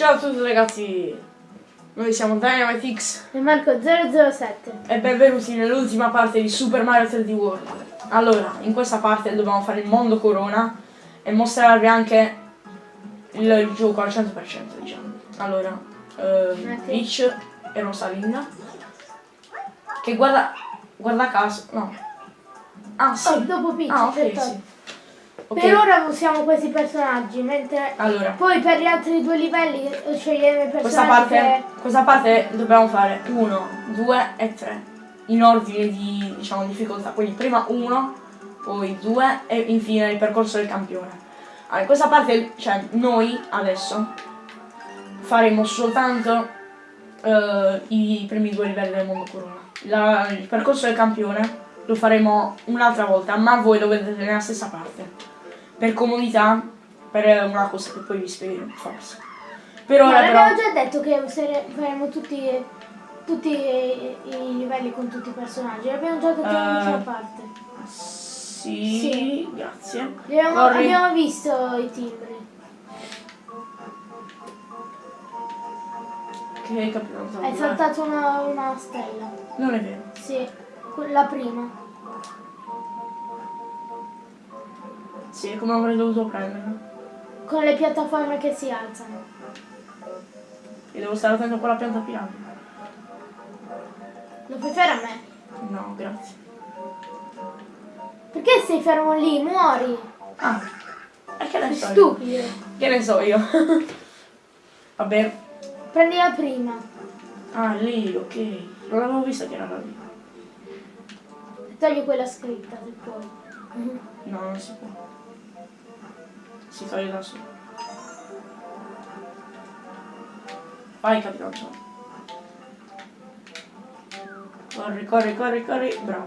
Ciao a tutti ragazzi, noi siamo Dynamite X E Marco 007. e benvenuti nell'ultima parte di Super Mario 3D World. Allora, in questa parte dobbiamo fare il mondo corona e mostrarvi anche il, gioco al 100% diciamo. Allora, ehm. Peach e Rosalinda che guarda, guarda caso, no. Ah sì, Oh, dopo Peach, ah ok sì. Ok, Per ora usiamo questi personaggi, mentre allora. poi per gli altri due livelli scegliamo i personaggi Questa parte, che... questa parte dobbiamo fare 1, 2 e 3 in ordine di diciamo, difficoltà. Quindi prima 1, poi 2 e infine il percorso del campione. Allora, in questa parte, cioè noi adesso faremo soltanto eh, i primi due livelli del mondo corona. La- il percorso del campione lo faremo un'altra volta, ma voi lo vedrete nella stessa parte. Per comodità, per una cosa che poi vi spiegherò forse. Per No, ora però... l'abbiamo già detto che faremo tutti, tutti i, i livelli con tutti i personaggi. L'abbiamo già detto Eh, nell'ultima parte. Sì, Sì. grazie. Abbiamo, abbiamo visto i timbri. Che Hai Zombie, saltato una, una stella. Non è vero. Sì, la prima. Sì, come avrei dovuto prenderlo. Con le piattaforme che si alzano. E devo stare attento con la pianta piramide. Lo puoi fare a me? No, grazie. Perché sei fermo lì? Muori! Ah, e che ne so io? stupido! Che ne so io? Vabbè. Prendi la prima. Ah, lì, ok. Non avevo visto che era lì. Togli quella scritta se puoi. No, non si può. Si toglie da solo. Vai, capitano. Corri, corri, corri, corri. Bravo.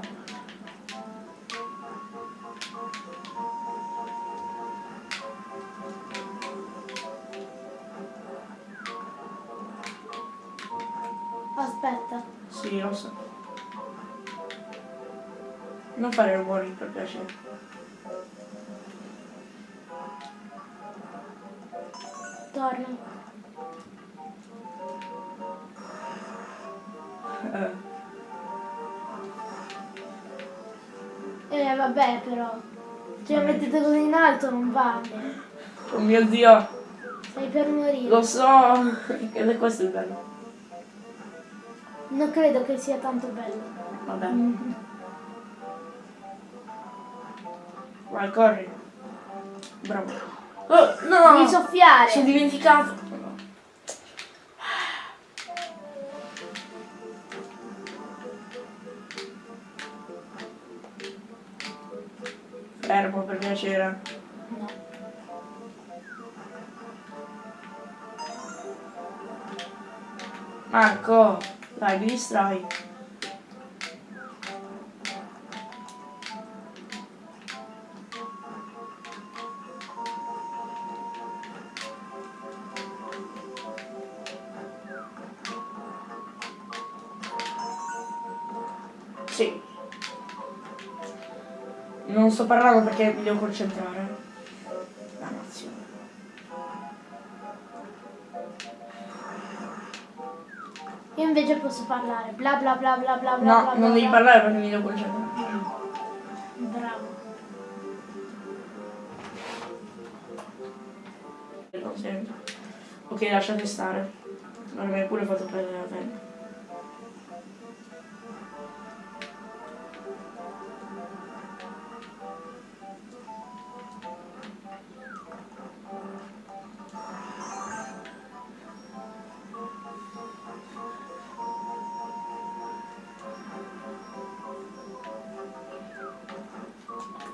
Aspetta. Sì, lo so. Non fare rumori per piacere. Torna. Eh, Eh vabbè però. Cioè mettete così in alto non vale. oh mio dio, Stai per morire. lo so. Ed è questo il bello. Non credo che sia tanto bello. Vabbè. Vai, corri. Bravo. Oh, no! Devi soffiare. Sono dimenticato. Fermo per piacere. No. Marco, dai, mi distrai. Sì. Non sto parlando perché mi devo concentrare. Dannazione. Io invece posso parlare. Bla bla bla bla bla bla No, bla. non bla, devi bla. parlare perché mi devo concentrare. Bravo. Ok, lasciate stare. Non mi hai pure fatto perdere la tempo.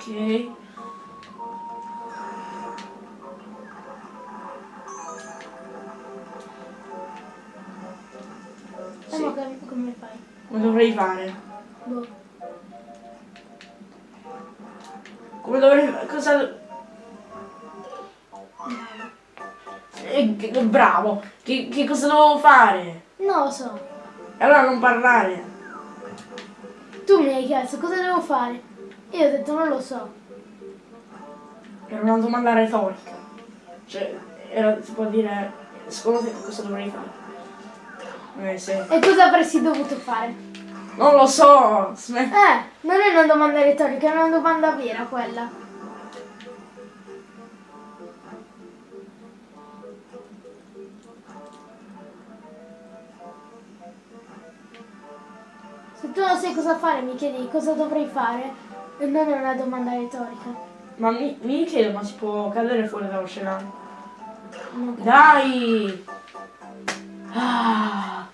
Ok. E Sì. che- come fai? Come dovrei fare? Boh. Come dovrei fare? Cosa... Eh, che- bravo! Che, che cosa devo fare? Non lo so. E allora non parlare. Tu mi hai chiesto cosa devo fare. Io ho detto non lo so. Era una domanda retorica. Cioè, era, si può dire Secondo te cosa dovrei fare? Eh sì. E cosa avresti dovuto fare? Non lo so! Smet- Eh, non è una domanda retorica, è una domanda vera quella. Se tu non sai cosa fare, mi chiedi cosa dovrei fare, non è una domanda retorica. Ma mi, mi chiedo, ma si può cadere fuori dallo scenario? Dai! Ah.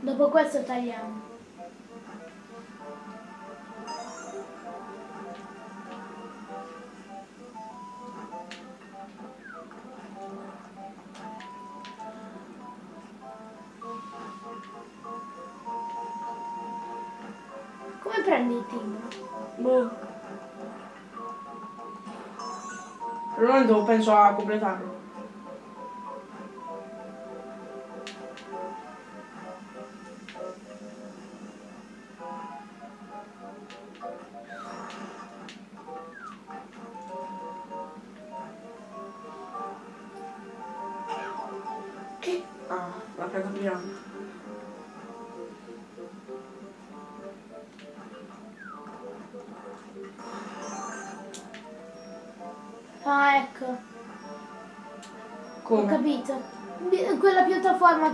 Dopo questo tagliamo. Momento penso a completarlo.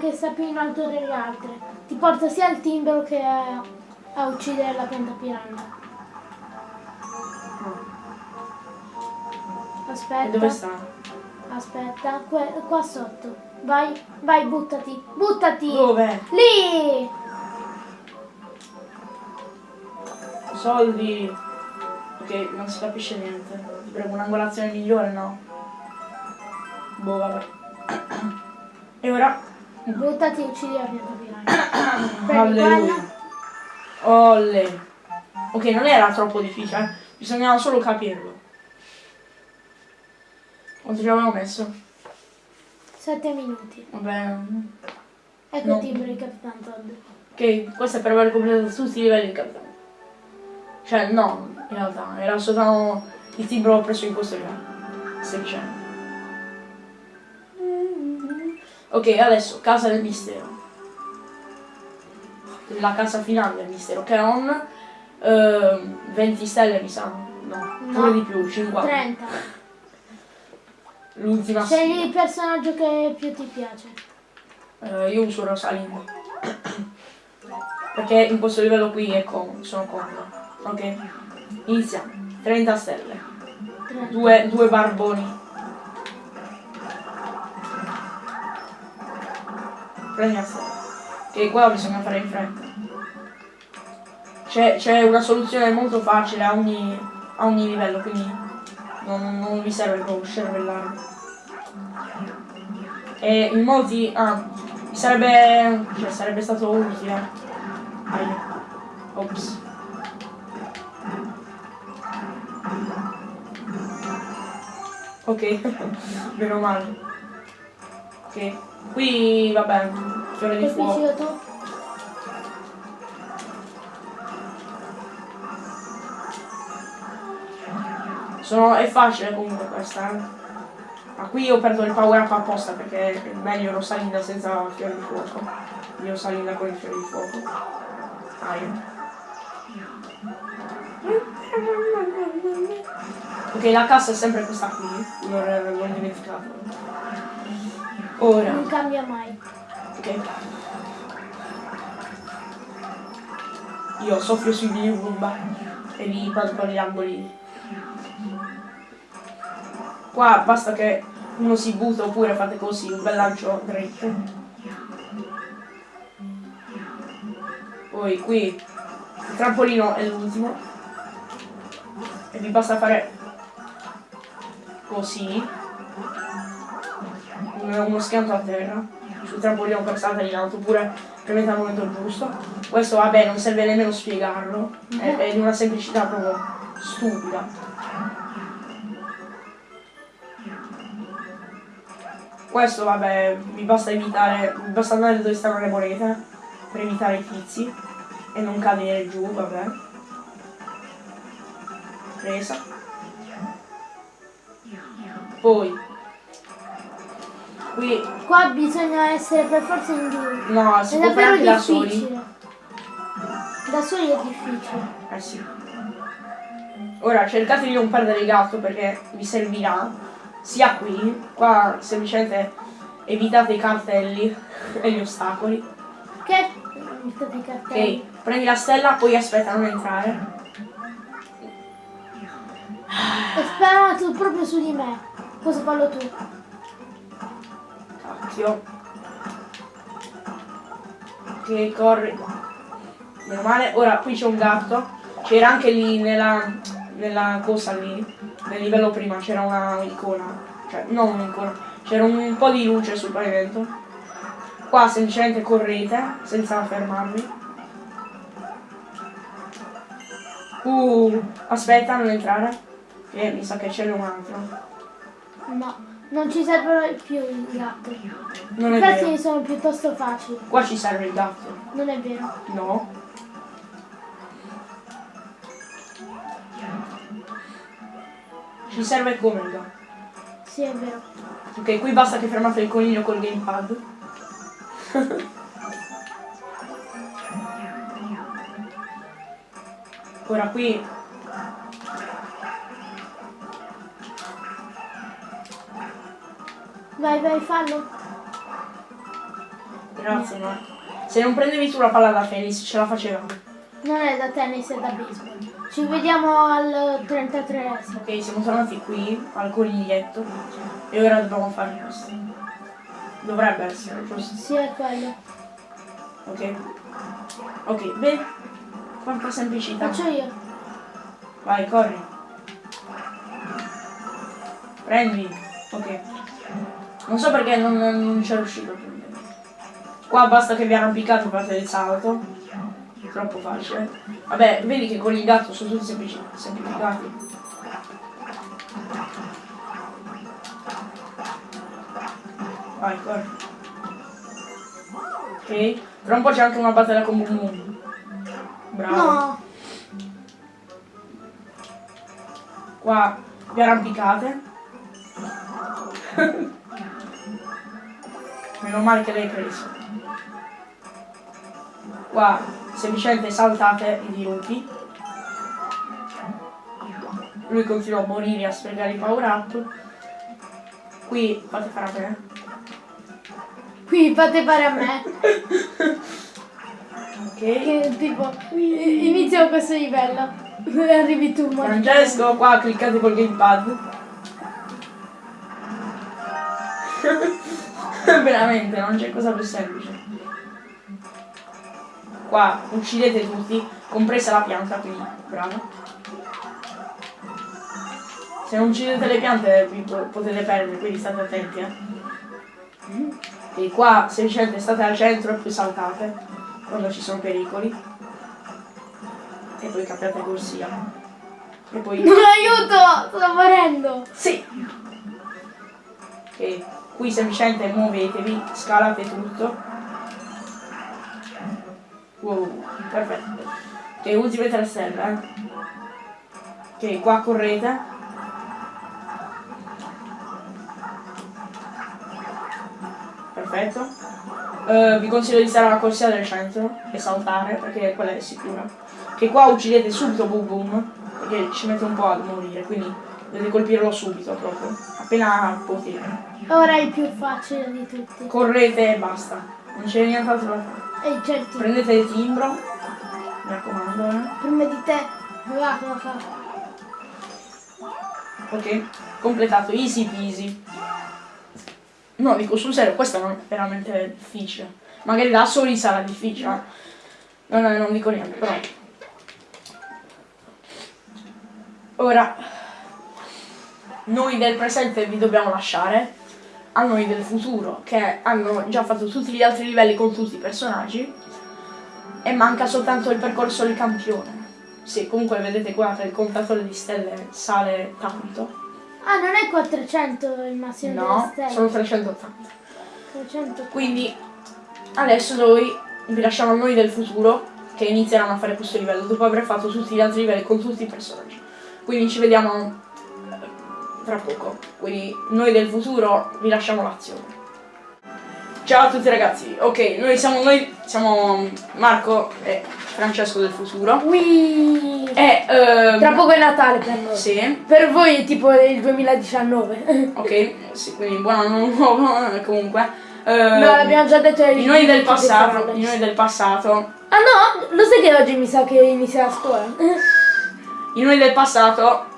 Che sta più in alto delle altre ti porta sia al timbro che a, a uccidere la pianta piranha. Ah. E Aspetta. dove sta? Aspetta, que- qua sotto. Vai, vai, buttati. Buttati! Dove? Lì! Soldi. Ok, non si capisce niente. Ti prego, un'angolazione migliore, no? Boh, vabbè. E ora? Buttati e piranha. Prendi Alleluia. Olle. Ok, non era troppo difficile, eh. bisognava solo capirlo. Quanto ci avevamo messo? 7 minuti. Vabbè. Ecco No. il timbro di Capitan Todd. Ok, questo è per aver completato tutti i livelli di capitano. Cioè, no, in realtà, era soltanto il timbro preso in questo livello. Semplicemente. Ok, adesso, casa del mistero. La casa finale del mistero, che è un 20 stelle, mi sa. No, No. pure di più, 50. 30. L'ultima Scegli il personaggio che più ti piace. Eh, io uso Rosalinda. Perché in questo livello qui è con, sono comodo. Ok? Iniziamo. 30 stelle. 30. Due, due barboni. Prendi a stelle. Che qua bisogna fare in fretta. C'è, una soluzione molto facile a ogni, a ogni livello, quindi non, non vi serve proprio scervellare. E in molti. Ah, sarebbe. Cioè sarebbe stato utile. Aia. Ops. Ok, meno male. Ok, qui vabbè, fiore di fuoco. Sono, è facile comunque questa. eh. Ma qui ho perso il power up apposta perché è meglio Rosalinda senza fiore di fuoco. Io Rosalinda con il fiore di fuoco. Aia. Ok, la cassa è sempre questa qui. Non l'ho dimenticato. Ora. Non cambia mai. Ok. Io soffio sui miei Roomba e vi parto con gli angoli. Qua basta che uno si butta oppure fate così, un bel lancio dritto. Poi qui il trampolino è l'ultimo. E vi basta fare così. Un- uno schianto a terra sul trampolino per saltare in alto oppure premete al momento giusto. Questo vabbè non serve nemmeno spiegarlo, è, è di una semplicità proprio stupida. Questo vabbè vi basta evitare, vi basta andare dove stanno le monete per evitare i tizi. e non cadere giù, vabbè. Presa. Poi qui Qua bisogna essere per forza in due. no, si È può fare da soli. Da soli è difficile. Eh sì. Ora cercate di non perdere il gatto perché vi servirà sia qui, qua semplicemente evitate i cartelli e gli ostacoli. Che? Mi state i cartelli. Ok, prendi la stella, poi aspetta non entrare. E spara tu proprio su di me. Cosa fallo tu? Cacchio. Ok, corri. Meno male. Ora qui c'è un gatto. C'era anche lì nella, nella cosa lì. Nel livello prima c'era una icona. Cioè, non un'icona. C'era un po' di luce sul pavimento. Qua semplicemente correte senza fermarvi. Uh, aspetta, non entrare. Che mi sa che c'è un altro. No, non ci servono più i gatti. Non è I vero. sono piuttosto facili. Qua ci serve il gatto. Non è vero. No. Ci serve come il gatto. Sì, è vero. Ok, qui basta che fermate il coniglio col gamepad. Ora qui Vai, vai, fallo. Grazie, ma se non prendevi tu la palla da tennis ce la facevamo. Non è da tennis, è da baseball. Ci vediamo al 33 Ok, siamo tornati qui al coniglietto e ora dobbiamo fare questo. Dovrebbe essere, giusto? Sì, è quello. Ok. Ok, beh. Quanta semplicità. Faccio io. Vai, corri. Prendi. Ok. Non so perché non, non c'è riuscito. Qua basta che vi arrampicate e fate il salto. Troppo facile. Vabbè, vedi che con il gatto sono tutti semplici, semplificati. Vai, corri. Ok. Tra un po' c'è anche una battaglia con Boom Boom. Bravo. No. Qua vi arrampicate. Meno male che l'hai preso. Qua semplicemente saltate i dirupi. Lui continua a morire a sprecare i power up. Qui fate fare a me. Qui fate fare a me. Ok. Che tipo, inizio questo livello. Arrivi tu. Francesco, qua cliccate col gamepad. Veramente, non c'è cosa più semplice. Qua uccidete tutti, compresa la pianta, quindi bravo. Se non uccidete le piante vi po- potete perdere, quindi state attenti, eh. E qua semplicemente state al centro e poi saltate quando ci sono pericoli. E poi capiate corsia. E poi Non aiuto! Sto morendo! sì! Ok, qui semplicemente muovetevi, scalate tutto. Wow, perfetto. Ok, ultime tre stelle, eh. Ok, qua correte. Perfetto. Eh, vi consiglio di stare alla corsia del centro e saltare perché quella è sicura. Che qua uccidete subito Boom Boom perché ci mette un po' a morire, quindi dovete colpirlo subito proprio, appena potete. Ora è il più facile di tutti. Correte e basta, non c'è nient'altro da fare. E certi. Prendete il timbro, mi raccomando, eh. Prima di te. Va, va, va. Ok, completato, easy peasy. No, dico sul serio, questo non è veramente difficile. Magari da soli sarà difficile. No, no, non dico niente, però. Ora, noi del presente vi dobbiamo lasciare a noi del futuro, che hanno già fatto tutti gli altri livelli con tutti i personaggi. E manca soltanto il percorso del campione. Sì, comunque vedete qua che il contatore di stelle sale tanto. Ah, non è 400 il massimo No, sono stelle. 380. 300. Quindi adesso noi vi lasciamo a noi del futuro che inizieranno a fare questo livello dopo aver fatto tutti gli altri livelli con tutti i personaggi. Quindi ci vediamo tra poco. Quindi noi del futuro vi lasciamo l'azione. Ciao a tutti ragazzi, ok, noi siamo noi siamo Marco e Francesco del futuro. Ui. E ehm, Tra poco è Natale per noi. Sì, Per voi è tipo il 2019. ok, sì, quindi buon anno nuovo comunque. Ehm, no, l'abbiamo già detto ai noi del passato, di i noi del passato, Ah no, lo sai che oggi mi sa che inizia la scuola? i noi del passato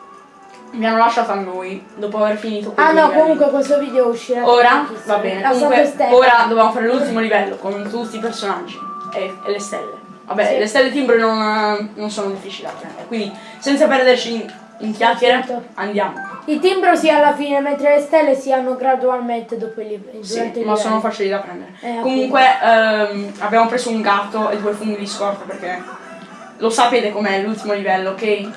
mi hanno lasciato a noi dopo aver finito Ah no, livelli. comunque questo video uscirà. Ora va bene, comunque ora dobbiamo fare l'ultimo livello con tutti i personaggi e, e le stelle. Vabbè, Sì. le stelle timbre non, non sono difficili da prendere, quindi senza perderci in, in chiacchiere Certo. andiamo. Il timbro sia alla fine, mentre le stelle si hanno gradualmente dopo il livello. Sì, ma sono facili da prendere. Eh, Comunque ehm, abbiamo preso un gatto e due funghi di scorta perché lo sapete com'è l'ultimo livello, ok?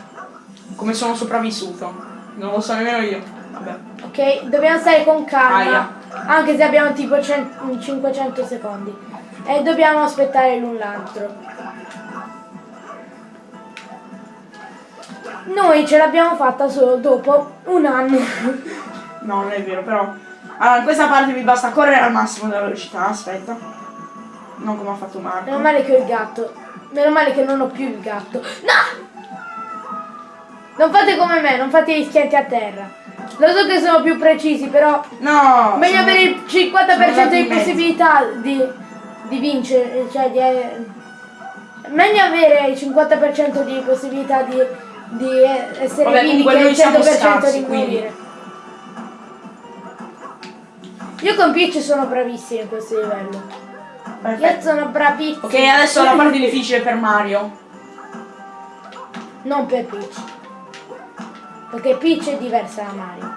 Come sono sopravvissuto. Non lo so nemmeno io. Vabbè. Ok, dobbiamo stare con calma. Aia. Anche se abbiamo tipo cen- 500 secondi. E dobbiamo aspettare l'un l'altro. Noi ce l'abbiamo fatta solo dopo un anno. No, non è vero, però. Allora, in questa parte vi basta correre al massimo della velocità, aspetta. Non come ha fatto Meno Marco. male che ho il gatto. Meno male che non ho più il gatto. No! Non fate come me, non fate gli schianti a terra. Lo so che sono più precisi, però No! meglio avere il sono 50% andati di possibilità di, di vincere, cioè di... eh, Meglio avere il 50% di possibilità di, di eh, essere Vabbè, vivi che il noi siamo 100% scarsi, di quindi- morire. Io con Peach sono bravissima in questo livello. Io Perfetto. sono bravissima. Ok, adesso la parte difficile per Mario. Non per Peach. Perché Peach è diversa da Mario.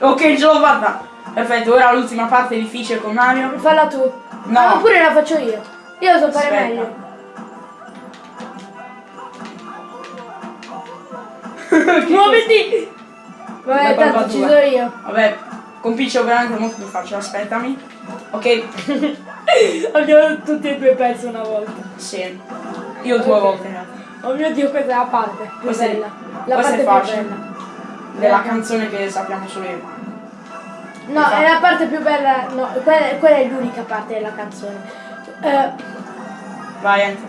Ok, fatta. Perfetto, ora l'ultima parte difficile con Mario. Falla tu. No. Ah, oppure la faccio io. Io lo so fare Aspetta. meglio. Muoviti! Vabbè, Vai, tanto ci sono io. Vabbè, con Peach è veramente molto più facile, aspettami. Ok, Abbiamo tutti e due perso una volta. sì. Io due Ok. volte. Oh mio dio, questa è la parte più Questa è- bella. La questa è parte più facile. bella. Della canzone che sappiamo solo io. No, Esatto. è la parte più bella. No, quella, quella è l'unica parte della canzone. Eh, Vai, entra.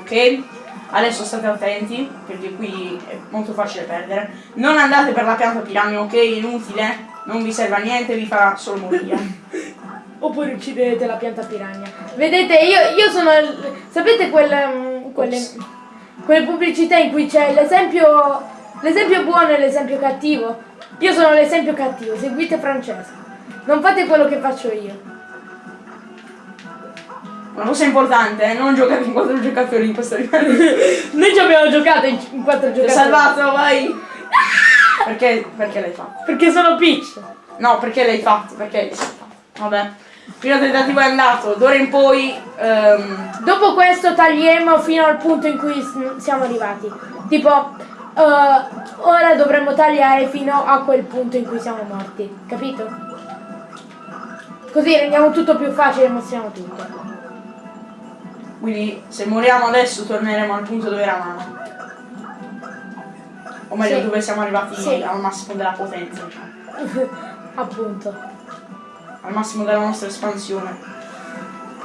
Ok? Adesso state attenti, perché qui è molto facile perdere. Non andate per la pianta piramide, ok? Inutile. Non vi serve a niente, vi farà solo morire. oppure uccidete la pianta piranha. Vedete, io, io sono. sapete quelle, mm, quelle, quelle pubblicità in cui c'è l'esempio. L'esempio buono e l'esempio cattivo? Io sono l'esempio cattivo, seguite Francesco. Non fate quello che faccio io. Una cosa importante, eh, non giocate in quattro giocatori in questo livello. Noi ci abbiamo giocato in, in quattro Ti ho giocatori. salvato, vai! Perché, perché l'hai fatto? Perché sono Peach. No, perché l'hai fatto? Perché l'hai fatto? Vabbè. Primo tentativo è andato, d'ora in poi... ehm, Dopo questo taglieremo fino al punto in cui siamo arrivati. Tipo, eh, ora dovremmo tagliare fino a quel punto in cui siamo morti. Capito? Così rendiamo tutto più facile e mostriamo tutto. quindi se moriamo adesso torneremo al punto dove eravamo. O meglio Sì. dove siamo arrivati Sì. al massimo della potenza, diciamo. Appunto. Al massimo della nostra espansione.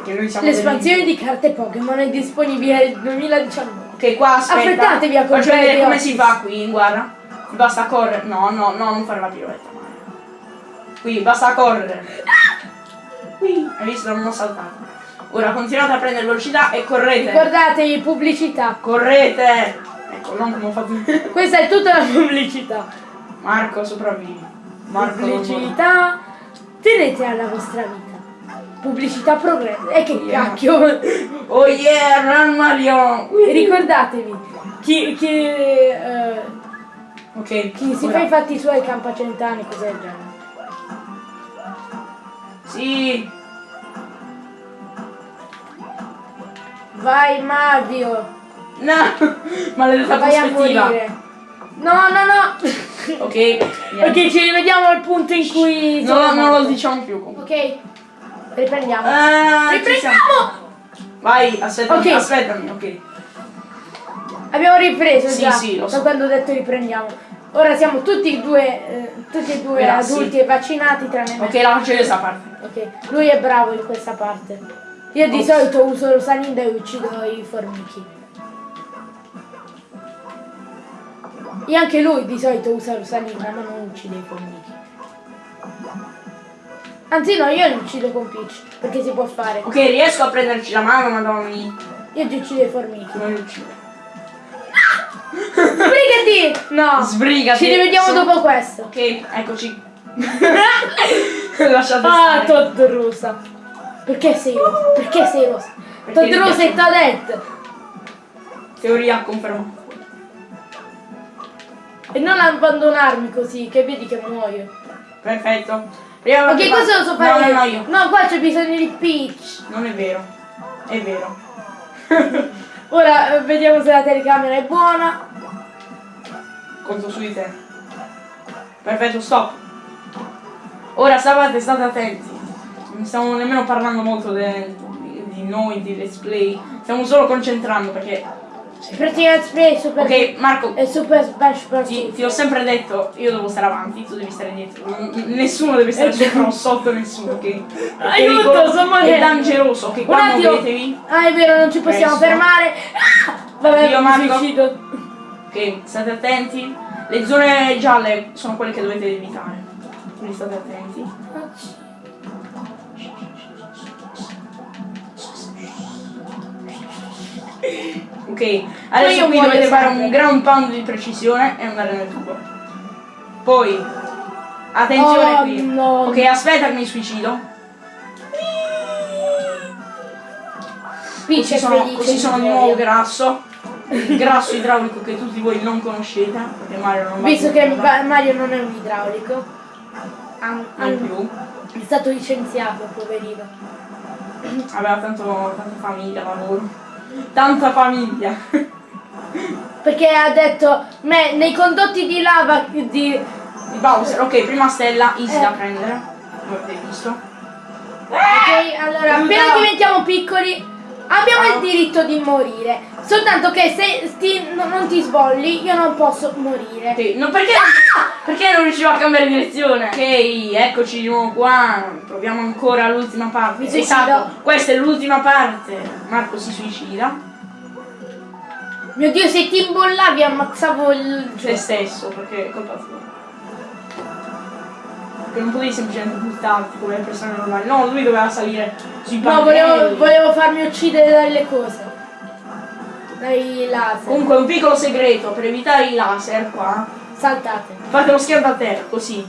L'espansione di carte Pokémon è disponibile nel 2019. Ok, qua aspetta. Affrettatevi a Faccio comprare vedere come si fa qui, guarda. Basta correre. No, no, no, non fare la piroetta, Mario. Qui, basta correre. Qui, hai visto? Non ho saltato. Ora continuate a prendere velocità e correte. Guardatevi, pubblicità. Correte! Ecco, non come ho fatto Questa è tutta la pubblicità. Marco, sopravvivi. Marco. Pubblicità. Tenete alla vostra vita. Pubblicità progresso. E che Yeah. cacchio. Oh yeah, run Mario! E ricordatevi, chi, chi, eh, Ok, chi si fa i fatti suoi campa cent'anni, cose del genere. Sì! Vai Mario, No! Maledetta vai prospettiva! No, no, no. Ok, niente. ok, ci rivediamo al punto in cui... No, non lo diciamo più comunque. Ok, riprendiamo. Siamo. riprendiamo! Vai, aspetta, Ok. aspettami, ok. Abbiamo ripreso Sì, già sì, lo da so. quando ho detto riprendiamo. Ora siamo tutti e due, eh, tutti e due Grassi. adulti e vaccinati tranne me. Ok, la faccio io questa parte. Ok, lui è bravo in questa parte. Io di Ops. solito uso Rosalinda e uccido i formichi. E anche lui di solito usa Rosalinda ma non uccide i formichi. Anzi no, io li uccido con Peach, perché si può fare. Ok, riesco a prenderci la mano, madonna. Io ti uccido i formichi. Non mi uccide. Sbrigati! No! Sbrigati. Ci rivediamo Sono- dopo questo. Ok, eccoci. Lasciate Ah, stare. Todd Rosa. Perché sei rosa? Perché sei rosa? Todd Rosa e Toadette. Teoria confermata. E non abbandonarmi così, che vedi che muoio. Perfetto. Prima Ok, questo lo so fare no, io. No, no, io. No, qua c'è bisogno di Peach. Non è vero. È vero. Ora eh, vediamo se la telecamera è buona. Conto su di te. Perfetto, stop. Ora stavate, state attenti. Non stiamo nemmeno parlando molto de- di noi, di let's play. Stiamo solo concentrando perché. Praticamente Play Super Ok, Marco, e Super Smash Bros. ti, ti ho sempre detto, io devo stare avanti, tu devi stare dietro. N- Nessuno deve stare sopra o sotto nessuno, ok? È Aiuto, sto È dangeroso, ok? Qua muovetevi. Ah, è vero, non ci possiamo Presto. fermare. Ah, vabbè, Io, Marco. suicido. Ok, state attenti. Le zone gialle sono quelle che dovete evitare. Quindi state attenti. Ok, adesso qui dovete fare un ground pound di precisione e andare nel tubo. Poi, attenzione Oh, qui. no. Ok, aspetta che mi suicido. Così è sono, così sono di nuovo grasso. Il grasso idraulico che tutti voi non conoscete. Perché Mario non Visto che Mario non è un idraulico. An- non più. è stato licenziato, poverino. Aveva tanto, tanta famiglia, lavoro. Tanta famiglia. Perché ha detto, me, nei condotti di lava di... Di Bowser, ok, prima stella, easy Eh. da prendere. Come avete visto. Ok, allora, appena diventiamo piccoli abbiamo Ah. il diritto di morire. Soltanto che se ti- no- non ti svolli, io non posso morire. Ok, no, perché, perché non riuscivo a cambiare direzione? Ok, eccoci di nuovo qua. Proviamo ancora l'ultima parte. Mi. Esatto, questa è l'ultima parte. Marco si suicida. Mio Dio, se ti imbollavi ammazzavo il te gioco. stesso perché è colpa tua. Perché non potevi semplicemente buttarti come le persone normali. No, lui doveva salire sui No, pannelli. volevo, volevo farmi uccidere dalle cose. Dai laser. Comunque un piccolo segreto per evitare i laser qua. Saltate. Fate lo schianto a terra così.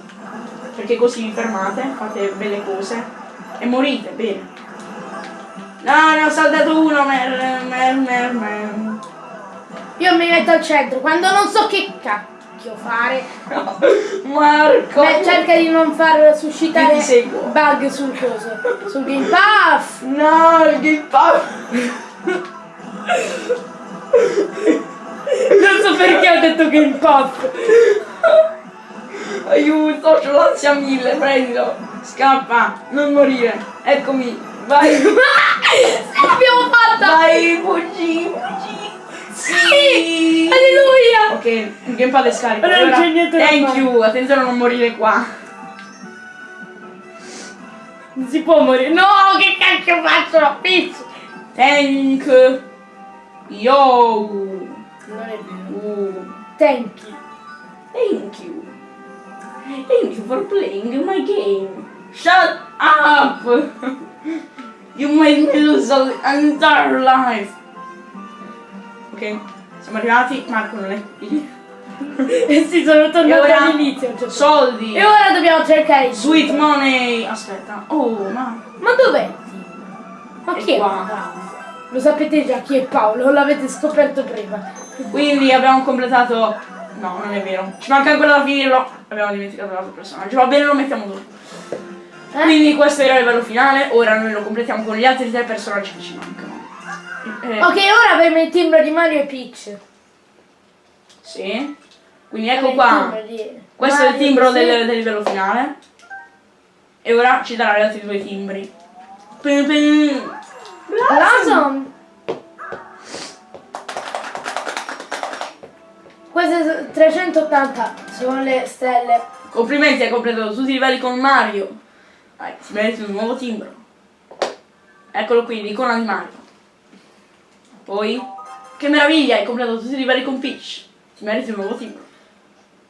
Perché così vi fermate, fate belle cose e morite, bene. No, ne ho saltato uno, mer, mer, mer, mer. Io mi metto al centro. Quando non so che cacchio fare, Marco! beh, cerca di non far suscitare bug sul coso. Sul Game Pass. No, il Game Pass! Non so perché ho detto Game Pass. Aiuto, ho l'ansia mille, prendilo! Scappa, non morire! Eccomi, vai! L'abbiamo fatta! vai, fuggi, fuggi! Sì! Alleluia! Ok, il gamepad è scarico. Ora non allora, c'è niente da Thank fare. you, attenzione a non morire qua. Non si può morire. No, che cacchio faccio? Peach! Thank you. Non è vero. Uh, Thank you. thank you. Thank you for playing my game. Shut up! You made me lose an entire life. Ok, siamo arrivati. Marco non è qui. E si sono tornati all'inizio. cioè. soldi. E ora dobbiamo cercare il Sweet money. Aspetta. Oh, ma Ma dov'è? Ma chi è? Lo sapete già chi è Paolo, l'avete scoperto prima. Quindi abbiamo completato. No, non è vero. Ci manca ancora da finirlo. Abbiamo dimenticato l'altro personaggio. Va bene, lo mettiamo dopo. Eh? Quindi questo era il livello finale. Ora noi lo completiamo con gli altri tre personaggi che ci mancano. Eh. Ok, ora abbiamo il timbro di Mario e Peach. Sì. Quindi ecco qua. Questo Mario, è il timbro sì. del, del, livello finale. E ora ci darà gli altri due timbri. Pim, pim. Blossom! Queste 380 sono le stelle. Complimenti, hai completato tutti i livelli con Mario. Vai, si merita un nuovo timbro. Eccolo qui, l'icona di Mario. Poi, che meraviglia, hai completato tutti i livelli con Peach. Ti meriti un nuovo timbro.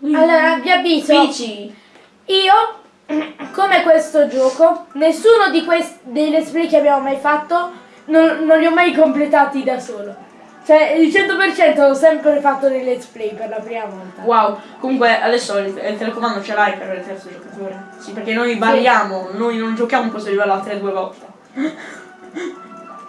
Allora, vi avviso, Peachy. io, come questo gioco, nessuno di questi dei let's play che abbiamo mai fatto non, non li ho mai completati da solo. Cioè, il 100% l'ho sempre fatto nei let's play per la prima volta. Wow, comunque adesso il, il telecomando ce l'hai per il terzo giocatore. Sì, perché noi variamo, noi non giochiamo questo livello a 3 due volte.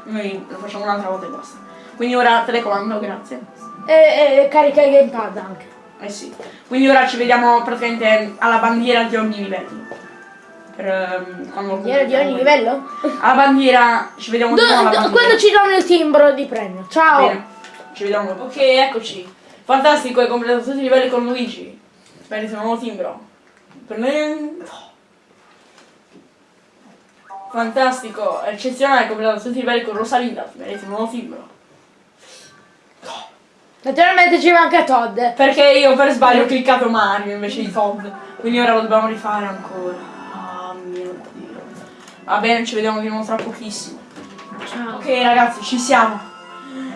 Noi lo facciamo un'altra volta e basta. Quindi ora telecomando, grazie. E, e carica il gamepad anche. Eh sì. Quindi ora ci vediamo praticamente alla bandiera di ogni livello. Per, ehm, quando Bandiera di ogni livello? Alla bandiera, ci vediamo Do- do- quando ci danno il timbro di premio. Ciao! Bene, ci vediamo dopo. Ok, eccoci. Fantastico, hai completato tutti i livelli con Luigi. Meriti un nuovo timbro. Prendo. Fantastico, eccezionale, hai completato tutti i livelli con Rosalinda. Meriti un nuovo timbro. Naturalmente ci manca Todd. Perché io per sbaglio ho cliccato Mario invece di Todd. Quindi ora lo dobbiamo rifare ancora. Ah mio dio. Va bene, ci vediamo di nuovo tra pochissimo. Ciao. Ok ragazzi, ci siamo.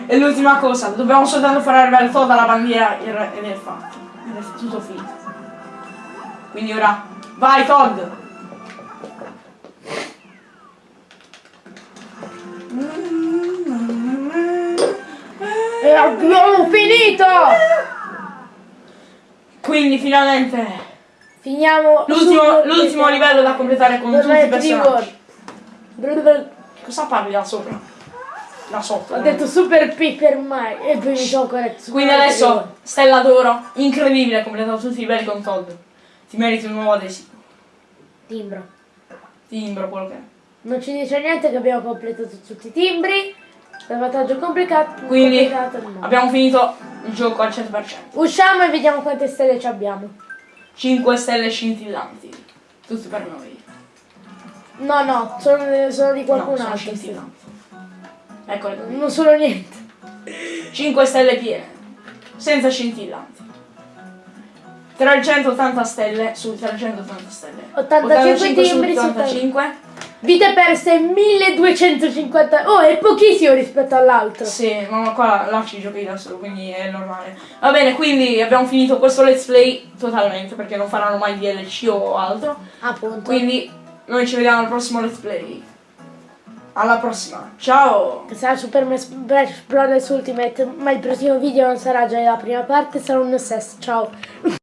E l'ultima cosa, dobbiamo soltanto far arrivare Todd alla bandiera ed è- fatto. Ed è tutto finito. Quindi ora, vai Todd! E abbiamo finito! Quindi finalmente Finiamo l'ultimo, livello da completare con tutti i personaggi. Cosa parli da sopra? Da sotto. Ho detto Super Piper mai e poi mi corretto. Super Quindi adesso, Stella d'Oro, incredibile, hai completato tutti i livelli con Todd. Ti meriti un nuovo adesivo. Timbro. Timbro, quello che è. Non ci dice niente che abbiamo completato tutti i timbri. Salvataggio complicato. Quindi complicato, no. abbiamo finito il gioco al 100%. Usciamo e vediamo quante stelle ci abbiamo. 5 stelle scintillanti. Tutti per noi. No, no, sono, sono di qualcun no, sono altro. Eccole. Non sono niente. 5 stelle piene. Senza scintillanti. 380 stelle su 380 stelle. 85 timbri su 85. Vite perse 1250. Oh, è pochissimo rispetto all'altro. Sì, ma qua là ci giochi da solo, quindi è normale. Va bene, quindi abbiamo finito questo let's play totalmente, perché non faranno mai DLC o altro. Appunto. Quindi noi ci vediamo al prossimo let's play. Alla prossima, ciao! Sarà Super Smash Bros. Ultimate, ma il prossimo video non sarà già la prima parte, sarà un SS. Ciao.